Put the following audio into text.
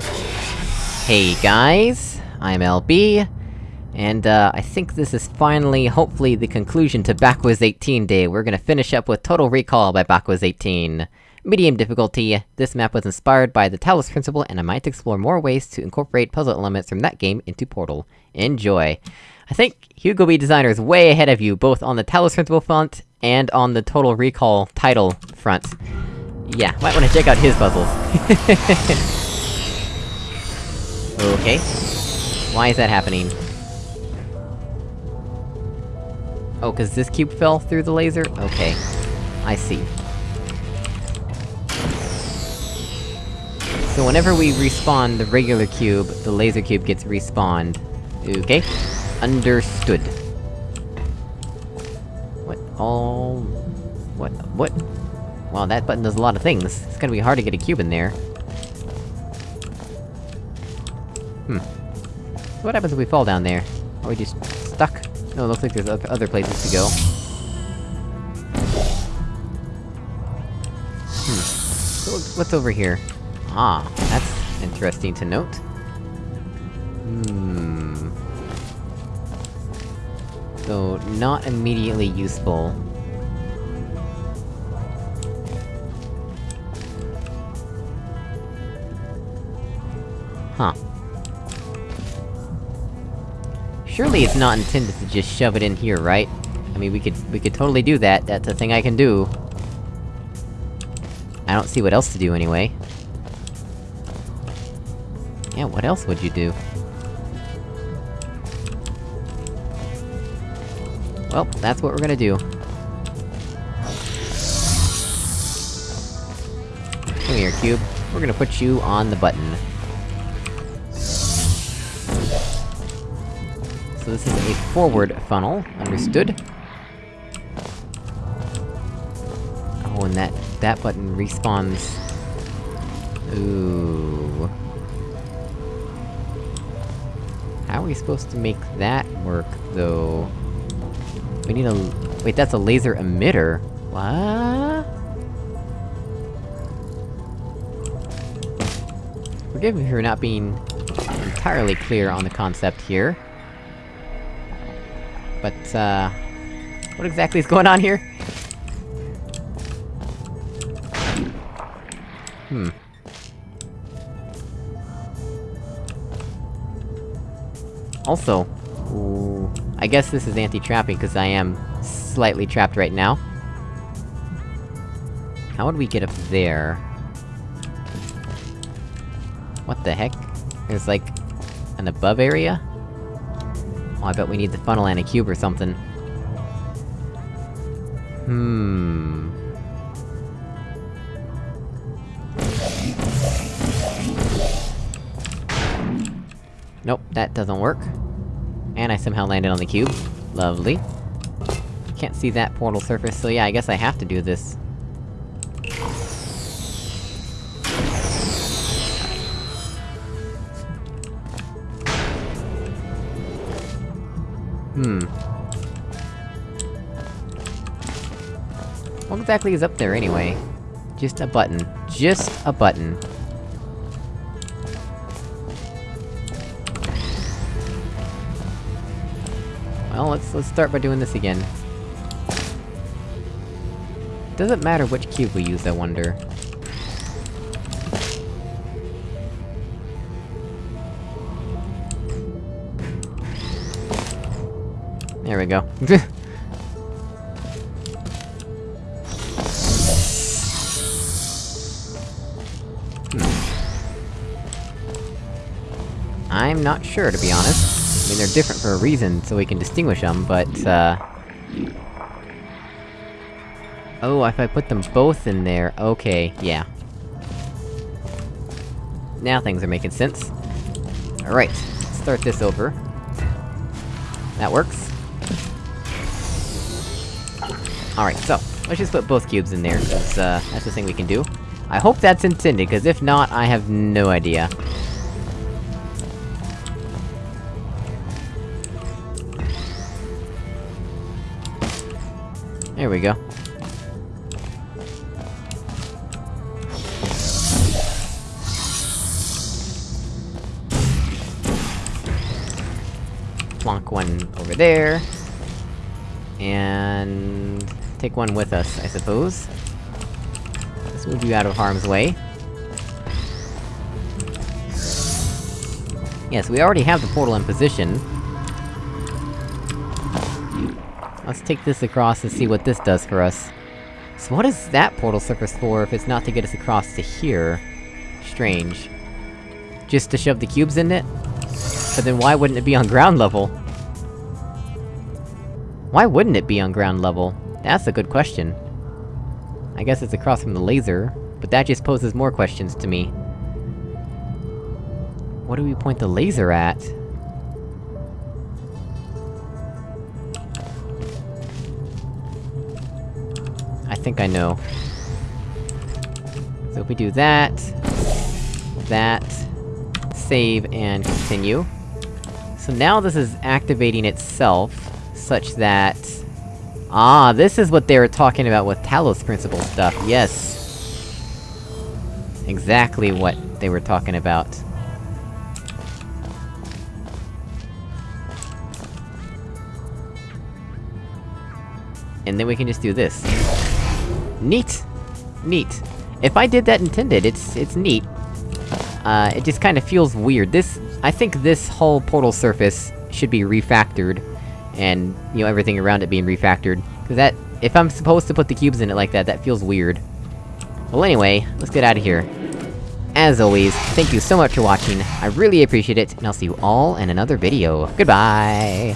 Hey guys, I'm LB, and uh, I think this is finally, hopefully, the conclusion to Backwards 18 Day. We're gonna finish up with Total Recall by Backwards 18. Medium difficulty, this map was inspired by the Talos Principle, and I might explore more ways to incorporate puzzle elements from that game into Portal. Enjoy! I think HugoBDesigner is way ahead of you, both on the Talos Principle front, and on the Total Recall title front. Yeah, might wanna check out his puzzles. okay. Why is that happening? Oh, cause this cube fell through the laser? Okay. I see. So whenever we respawn the regular cube, the laser cube gets respawned. Okay. Understood. What all... What- what? Wow, that button does a lot of things. It's gonna be hard to get a cube in there. What happens if we fall down there? Are we just stuck? No, it looks like there's other places to go. Hmm. So what's- over here? Ah, that's interesting to note. Hmm... So, not immediately useful. Surely it's not intended to just shove it in here, right? I mean, we could- we could totally do that, that's a thing I can do. I don't see what else to do anyway. Yeah, what else would you do? Well, that's what we're gonna do. Come here, Cube. We're gonna put you on the button. So this is a forward funnel, understood? Oh, and that- that button respawns... Ooh... How are we supposed to make that work, though? We need a... Wait, that's a laser emitter? What? Forgive me for not being entirely clear on the concept here. But, uh... What exactly is going on here? Hmm. Also... Ooh, I guess this is anti-trapping, because I am slightly trapped right now. How would we get up there? What the heck? There's like... an above area? Oh, I bet we need the funnel and a cube or something. Hmm... Nope, that doesn't work. And I somehow landed on the cube. Lovely. Can't see that portal surface, so yeah, I guess I have to do this. Hmm. What exactly is up there, anyway? Just a button. Just a button. Well, let's- let's start by doing this again. Doesn't matter which cube we use, I wonder. There we go. I'm not sure, to be honest. I mean, they're different for a reason, so we can distinguish them, but, uh... Oh, if I put them both in there, okay, yeah. Now things are making sense. Alright, start this over. That works. Alright, so, let's just put both cubes in there, cause, uh, that's the thing we can do. I hope that's intended, cause if not, I have no idea. There we go. Plonk one over there. And take one with us, I suppose. Let's move you out of harm's way. Yes, we already have the portal in position. Let's take this across and see what this does for us. So what is that portal surface for, if it's not to get us across to here? Strange. Just to shove the cubes in it? But then why wouldn't it be on ground level? Why wouldn't it be on ground level? That's a good question. I guess it's across from the laser, but that just poses more questions to me. What do we point the laser at? I think I know. So if we do that... That... Save and continue. So now this is activating itself, such that... Ah, this is what they were talking about with Talos Principle stuff, yes! Exactly what they were talking about. And then we can just do this. Neat! Neat. If I did that intended, it's- it's neat. Uh, it just kinda feels weird. This- I think this whole portal surface should be refactored. And, you know, everything around it being refactored. Cause that- if I'm supposed to put the cubes in it like that, that feels weird. Well anyway, let's get out of here. As always, thank you so much for watching, I really appreciate it, and I'll see you all in another video. Goodbye!